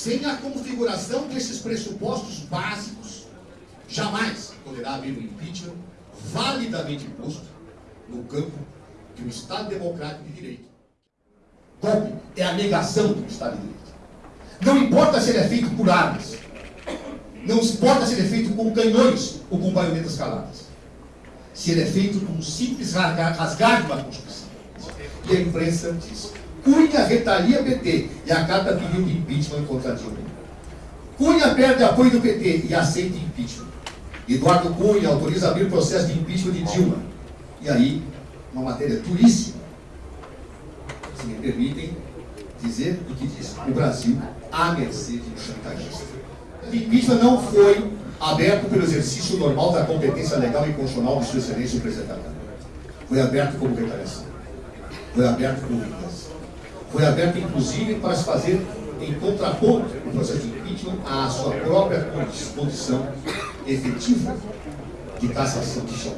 Sem a configuração desses pressupostos básicos, jamais poderá haver um impeachment validamente posto no campo de um Estado democrático de direito. Golpe é a negação do Estado de Direito. Não importa se ele é feito por armas, não importa se ele é feito com canhões ou com baionetas caladas. Se ele é feito com um simples rasgar de uma Constituição. E a imprensa diz, Cunha retalia PT e a carta pediu de impeachment contra Dilma. Cunha perde apoio do PT e aceita impeachment. Eduardo Cunha autoriza abrir processo de impeachment de Dilma. E aí, uma matéria duríssima, se me permitem dizer o que diz, o Brasil à mercê de um chantagista. O impeachment não foi aberto pelo exercício normal da competência legal e constitucional de sua excelência o presidente da Câmara. Foi aberto como retaliação. Foi aberto como vingança. Foi aberto, inclusive, para se fazer em contraponto o processo de impeachment à sua própria condição efetiva de cassação de chão.